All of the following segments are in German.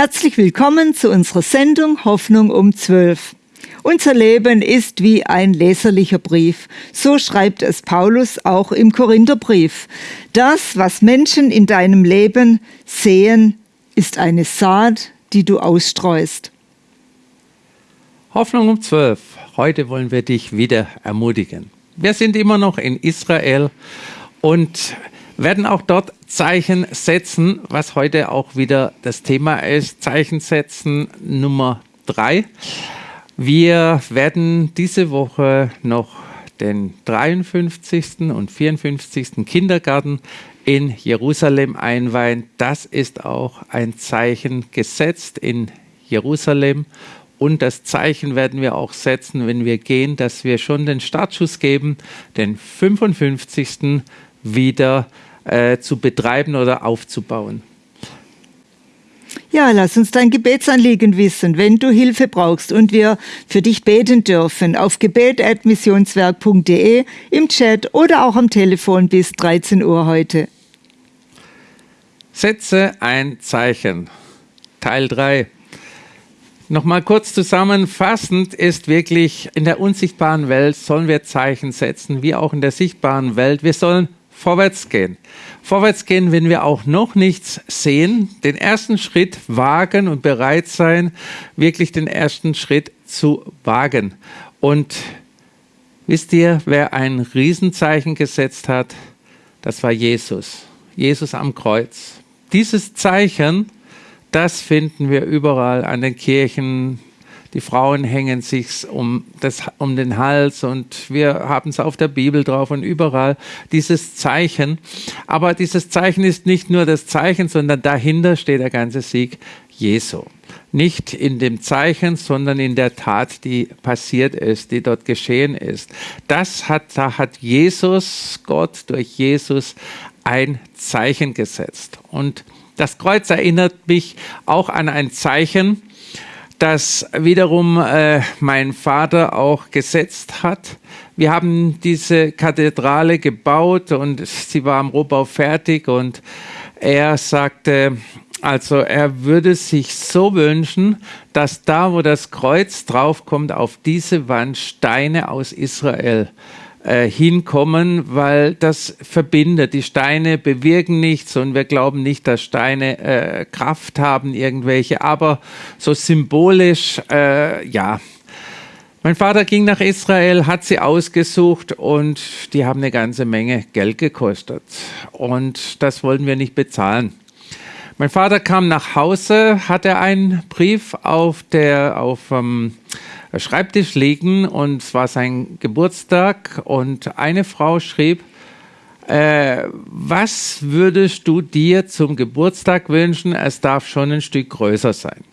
Herzlich willkommen zu unserer Sendung Hoffnung um 12. Unser Leben ist wie ein leserlicher Brief. So schreibt es Paulus auch im Korintherbrief. Das, was Menschen in deinem Leben sehen, ist eine Saat, die du ausstreust. Hoffnung um 12. Heute wollen wir dich wieder ermutigen. Wir sind immer noch in Israel und werden auch dort Zeichen setzen, was heute auch wieder das Thema ist. Zeichen setzen Nummer drei. Wir werden diese Woche noch den 53. und 54. Kindergarten in Jerusalem einweihen. Das ist auch ein Zeichen gesetzt in Jerusalem. Und das Zeichen werden wir auch setzen, wenn wir gehen, dass wir schon den Startschuss geben, den 55. wieder äh, zu betreiben oder aufzubauen. Ja, lass uns dein Gebetsanliegen wissen, wenn du Hilfe brauchst und wir für dich beten dürfen auf gebet.missionswerk.de im Chat oder auch am Telefon bis 13 Uhr heute. Setze ein Zeichen. Teil 3. Nochmal kurz zusammenfassend ist wirklich, in der unsichtbaren Welt sollen wir Zeichen setzen, wie auch in der sichtbaren Welt. Wir sollen vorwärts gehen. Vorwärts gehen, wenn wir auch noch nichts sehen, den ersten Schritt wagen und bereit sein, wirklich den ersten Schritt zu wagen. Und wisst ihr, wer ein Riesenzeichen gesetzt hat? Das war Jesus. Jesus am Kreuz. Dieses Zeichen, das finden wir überall an den Kirchen, die Frauen hängen sich um, um den Hals und wir haben es auf der Bibel drauf und überall dieses Zeichen. Aber dieses Zeichen ist nicht nur das Zeichen, sondern dahinter steht der ganze Sieg Jesu. Nicht in dem Zeichen, sondern in der Tat, die passiert ist, die dort geschehen ist. Das hat, da hat Jesus, Gott durch Jesus ein Zeichen gesetzt. Und das Kreuz erinnert mich auch an ein Zeichen, das wiederum äh, mein Vater auch gesetzt hat. Wir haben diese Kathedrale gebaut und sie war am Rohbau fertig und er sagte, also er würde sich so wünschen, dass da, wo das Kreuz draufkommt, auf diese Wand Steine aus Israel äh, hinkommen, weil das verbindet. Die Steine bewirken nichts und wir glauben nicht, dass Steine äh, Kraft haben, irgendwelche, aber so symbolisch, äh, ja. Mein Vater ging nach Israel, hat sie ausgesucht und die haben eine ganze Menge Geld gekostet. Und das wollten wir nicht bezahlen. Mein Vater kam nach Hause, hatte einen Brief auf der, auf, ähm, Schreibtisch liegen und es war sein Geburtstag und eine Frau schrieb, äh, was würdest du dir zum Geburtstag wünschen? Es darf schon ein Stück größer sein.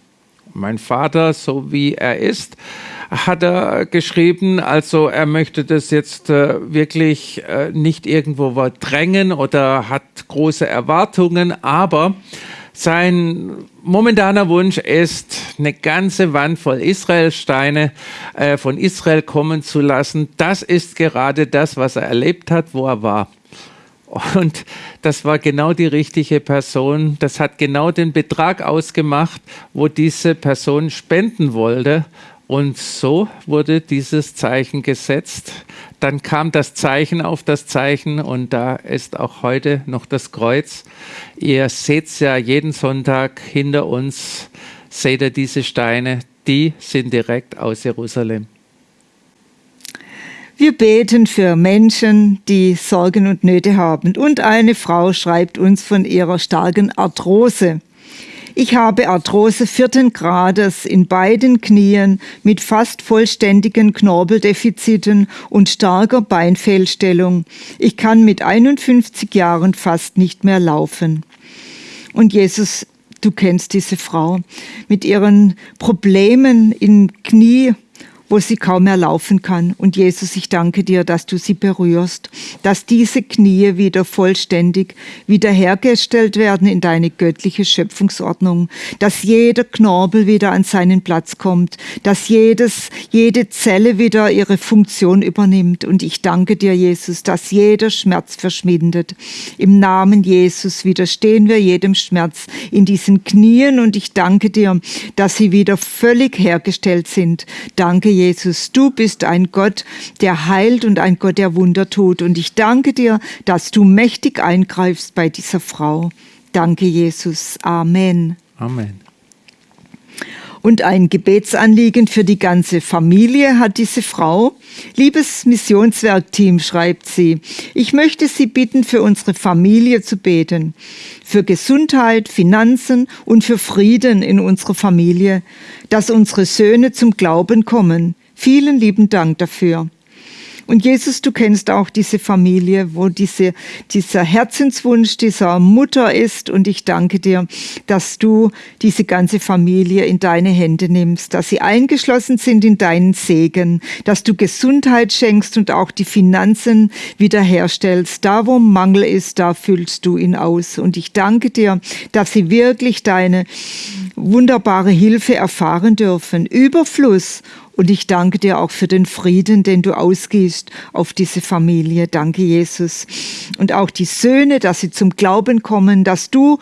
Mein Vater, so wie er ist, hat er geschrieben, also er möchte das jetzt äh, wirklich äh, nicht irgendwo drängen oder hat große Erwartungen, aber sein momentaner Wunsch ist, eine ganze Wand voll Israelsteine äh, von Israel kommen zu lassen. Das ist gerade das, was er erlebt hat, wo er war. Und das war genau die richtige Person. Das hat genau den Betrag ausgemacht, wo diese Person spenden wollte. Und so wurde dieses Zeichen gesetzt. Dann kam das Zeichen auf das Zeichen und da ist auch heute noch das Kreuz. Ihr seht es ja jeden Sonntag hinter uns, seht ihr diese Steine, die sind direkt aus Jerusalem. Wir beten für Menschen, die Sorgen und Nöte haben. Und eine Frau schreibt uns von ihrer starken Arthrose. Ich habe Arthrose vierten Grades in beiden Knien mit fast vollständigen Knorbeldefiziten und starker Beinfehlstellung. Ich kann mit 51 Jahren fast nicht mehr laufen. Und Jesus, du kennst diese Frau mit ihren Problemen im Knie wo sie kaum mehr laufen kann. Und Jesus, ich danke dir, dass du sie berührst, dass diese Knie wieder vollständig wiederhergestellt werden in deine göttliche Schöpfungsordnung, dass jeder Knorpel wieder an seinen Platz kommt, dass jedes, jede Zelle wieder ihre Funktion übernimmt. Und ich danke dir, Jesus, dass jeder Schmerz verschwindet. Im Namen Jesus widerstehen wir jedem Schmerz in diesen Knien und ich danke dir, dass sie wieder völlig hergestellt sind. Danke, Jesus. Du bist ein Gott, der heilt und ein Gott, der Wunder tut. Und ich danke dir, dass du mächtig eingreifst bei dieser Frau. Danke, Jesus. Amen. Amen. Und ein Gebetsanliegen für die ganze Familie hat diese Frau. Liebes Missionswerkteam, schreibt sie, ich möchte Sie bitten, für unsere Familie zu beten, für Gesundheit, Finanzen und für Frieden in unserer Familie, dass unsere Söhne zum Glauben kommen. Vielen lieben Dank dafür. Und Jesus, du kennst auch diese Familie, wo diese, dieser Herzenswunsch dieser Mutter ist. Und ich danke dir, dass du diese ganze Familie in deine Hände nimmst, dass sie eingeschlossen sind in deinen Segen, dass du Gesundheit schenkst und auch die Finanzen wiederherstellst. Da, wo Mangel ist, da füllst du ihn aus. Und ich danke dir, dass sie wirklich deine wunderbare Hilfe erfahren dürfen. Überfluss und ich danke dir auch für den Frieden, den du ausgehst auf diese Familie. Danke, Jesus. Und auch die Söhne, dass sie zum Glauben kommen, dass du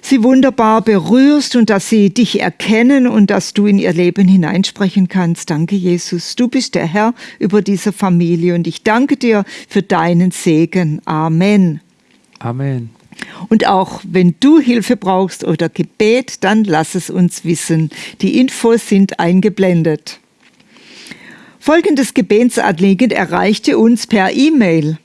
sie wunderbar berührst und dass sie dich erkennen und dass du in ihr Leben hineinsprechen kannst. Danke, Jesus. Du bist der Herr über diese Familie und ich danke dir für deinen Segen. Amen. Amen. Und auch wenn du Hilfe brauchst oder Gebet, dann lass es uns wissen. Die Infos sind eingeblendet. Folgendes Gebetsanliegen erreichte uns per E-Mail.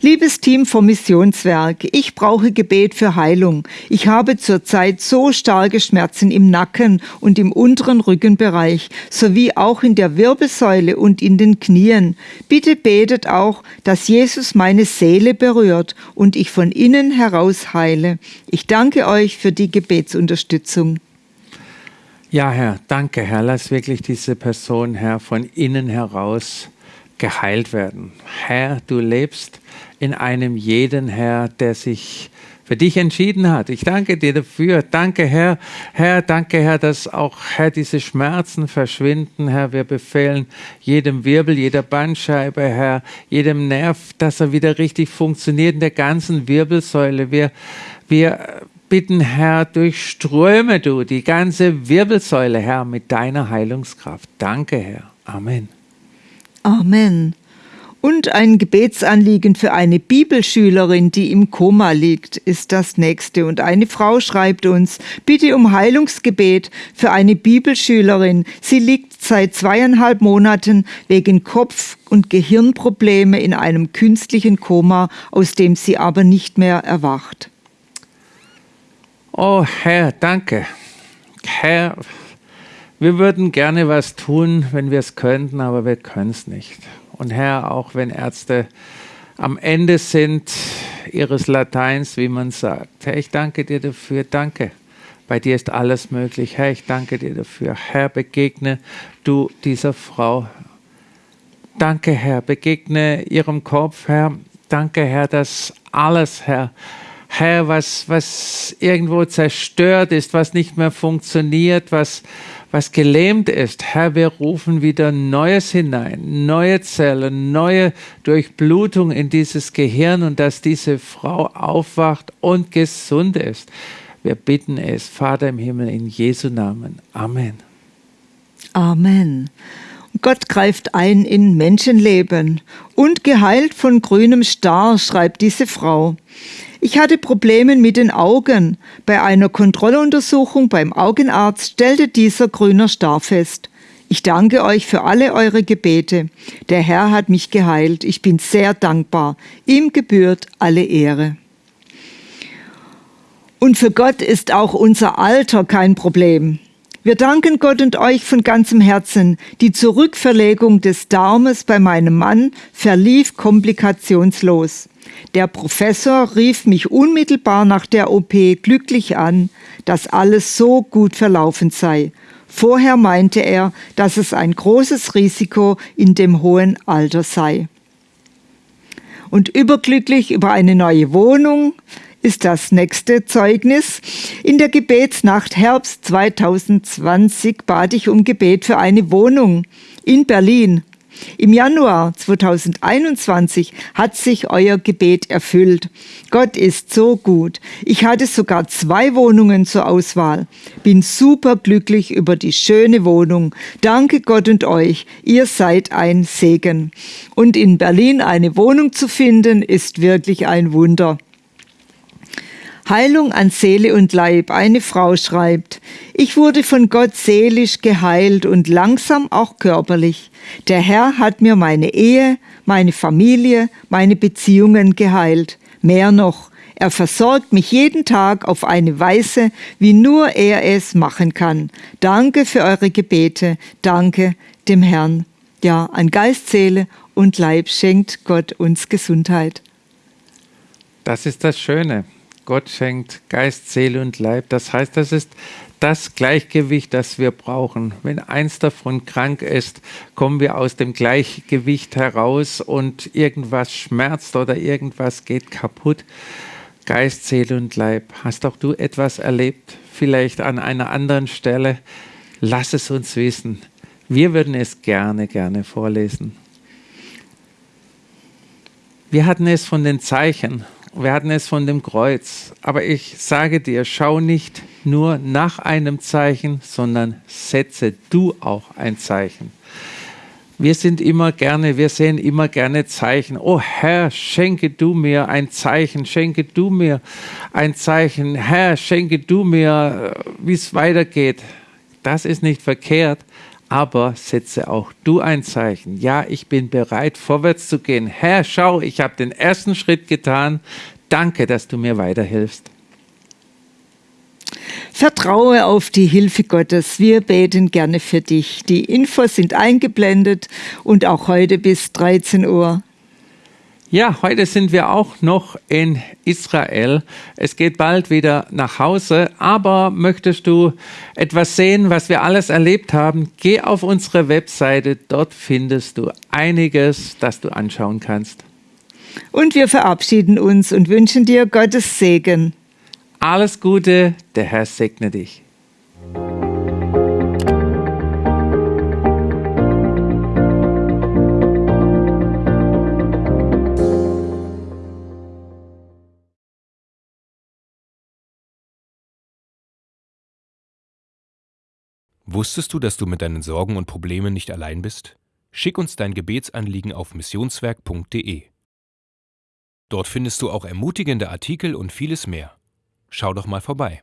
Liebes Team vom Missionswerk, ich brauche Gebet für Heilung. Ich habe zurzeit so starke Schmerzen im Nacken und im unteren Rückenbereich sowie auch in der Wirbelsäule und in den Knien. Bitte betet auch, dass Jesus meine Seele berührt und ich von innen heraus heile. Ich danke euch für die Gebetsunterstützung. Ja, Herr, danke, Herr. Lass wirklich diese Person, Herr, von innen heraus geheilt werden. Herr, du lebst in einem jeden, Herr, der sich für dich entschieden hat. Ich danke dir dafür. Danke, Herr. Herr, danke, Herr, dass auch, Herr, diese Schmerzen verschwinden. Herr, wir befehlen jedem Wirbel, jeder Bandscheibe, Herr, jedem Nerv, dass er wieder richtig funktioniert in der ganzen Wirbelsäule. Wir, wir bitten, Herr, durchströme du die ganze Wirbelsäule, Herr, mit deiner Heilungskraft. Danke, Herr. Amen. Amen. Und ein Gebetsanliegen für eine Bibelschülerin, die im Koma liegt, ist das nächste. Und eine Frau schreibt uns, bitte um Heilungsgebet für eine Bibelschülerin. Sie liegt seit zweieinhalb Monaten wegen Kopf- und Gehirnprobleme in einem künstlichen Koma, aus dem sie aber nicht mehr erwacht. Oh Herr, danke. Herr, wir würden gerne was tun, wenn wir es könnten, aber wir können es nicht. Und Herr, auch wenn Ärzte am Ende sind ihres Lateins, wie man sagt. Herr, ich danke dir dafür. Danke. Bei dir ist alles möglich. Herr, ich danke dir dafür. Herr, begegne du dieser Frau. Danke, Herr. Begegne ihrem Kopf, Herr. Danke, Herr, dass alles, Herr, Herr, was, was irgendwo zerstört ist, was nicht mehr funktioniert, was, was gelähmt ist. Herr, wir rufen wieder Neues hinein, neue Zellen, neue Durchblutung in dieses Gehirn und dass diese Frau aufwacht und gesund ist. Wir bitten es, Vater im Himmel, in Jesu Namen. Amen. Amen. Gott greift ein in Menschenleben und geheilt von grünem Star, schreibt diese Frau. Ich hatte Probleme mit den Augen. Bei einer Kontrolluntersuchung beim Augenarzt stellte dieser grüner Star fest. Ich danke euch für alle eure Gebete. Der Herr hat mich geheilt. Ich bin sehr dankbar. Ihm gebührt alle Ehre. Und für Gott ist auch unser Alter kein Problem. Wir danken Gott und euch von ganzem Herzen. Die Zurückverlegung des Darmes bei meinem Mann verlief komplikationslos. Der Professor rief mich unmittelbar nach der OP glücklich an, dass alles so gut verlaufen sei. Vorher meinte er, dass es ein großes Risiko in dem hohen Alter sei. Und überglücklich über eine neue Wohnung ist das nächste Zeugnis. In der Gebetsnacht Herbst 2020 bat ich um Gebet für eine Wohnung in Berlin. Im Januar 2021 hat sich euer Gebet erfüllt. Gott ist so gut. Ich hatte sogar zwei Wohnungen zur Auswahl. Bin super glücklich über die schöne Wohnung. Danke Gott und euch. Ihr seid ein Segen. Und in Berlin eine Wohnung zu finden, ist wirklich ein Wunder. Heilung an Seele und Leib. Eine Frau schreibt, ich wurde von Gott seelisch geheilt und langsam auch körperlich. Der Herr hat mir meine Ehe, meine Familie, meine Beziehungen geheilt. Mehr noch, er versorgt mich jeden Tag auf eine Weise, wie nur er es machen kann. Danke für eure Gebete. Danke dem Herrn. Ja, an Geist, Seele und Leib schenkt Gott uns Gesundheit. Das ist das Schöne. Gott schenkt Geist, Seele und Leib. Das heißt, das ist das Gleichgewicht, das wir brauchen. Wenn eins davon krank ist, kommen wir aus dem Gleichgewicht heraus und irgendwas schmerzt oder irgendwas geht kaputt. Geist, Seele und Leib. Hast auch du etwas erlebt? Vielleicht an einer anderen Stelle? Lass es uns wissen. Wir würden es gerne, gerne vorlesen. Wir hatten es von den Zeichen wir hatten es von dem Kreuz. Aber ich sage dir, schau nicht nur nach einem Zeichen, sondern setze du auch ein Zeichen. Wir sind immer gerne, wir sehen immer gerne Zeichen. Oh Herr, schenke du mir ein Zeichen, schenke du mir ein Zeichen. Herr, schenke du mir, äh, wie es weitergeht. Das ist nicht verkehrt, aber setze auch du ein Zeichen. Ja, ich bin bereit, vorwärts zu gehen. Herr, schau, ich habe den ersten Schritt getan. Danke, dass du mir weiterhilfst. Vertraue auf die Hilfe Gottes. Wir beten gerne für dich. Die Infos sind eingeblendet und auch heute bis 13 Uhr. Ja, heute sind wir auch noch in Israel. Es geht bald wieder nach Hause, aber möchtest du etwas sehen, was wir alles erlebt haben? Geh auf unsere Webseite, dort findest du einiges, das du anschauen kannst. Und wir verabschieden uns und wünschen dir Gottes Segen. Alles Gute, der Herr segne dich. Wusstest du, dass du mit deinen Sorgen und Problemen nicht allein bist? Schick uns dein Gebetsanliegen auf missionswerk.de. Dort findest du auch ermutigende Artikel und vieles mehr. Schau doch mal vorbei.